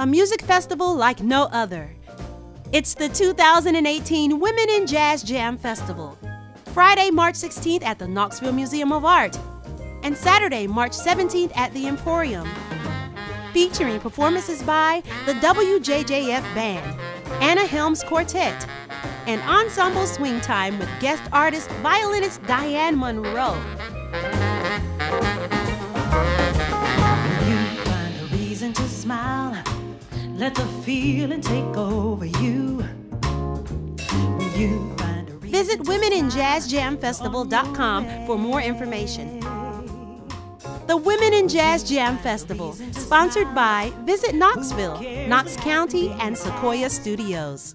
a music festival like no other. It's the 2018 Women in Jazz Jam Festival. Friday, March 16th at the Knoxville Museum of Art, and Saturday, March 17th at the Emporium. Featuring performances by the WJJF Band, Anna Helms Quartet, and Ensemble Swing Time with guest artist violinist Diane Monroe. You find a reason to smile. Let the feeling take over you. You find a reason Visit womeninjazzjamfestival.com for more information. The Women in Jazz Jam Festival, sponsored by Visit Knoxville, Knox County, and Sequoia Studios.